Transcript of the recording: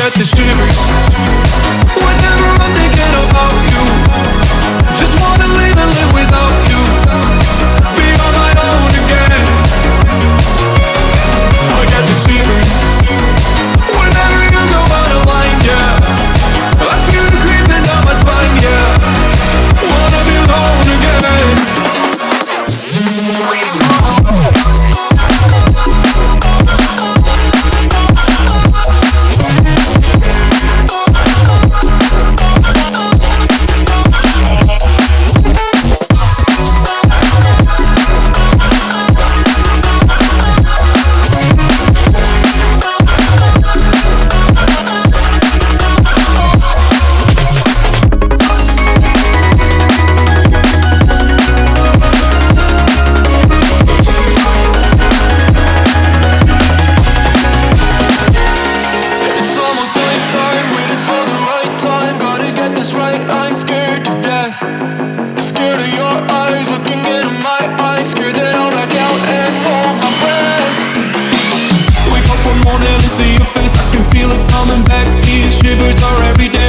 get the shivers Whenever I'm thinking about you Just wanna get this right, I'm scared to death. Scared of your eyes looking into my eyes. Scared that I'll back out and hold my breath. Wake up one morning and see your face, I can feel it coming back. These shivers are every day.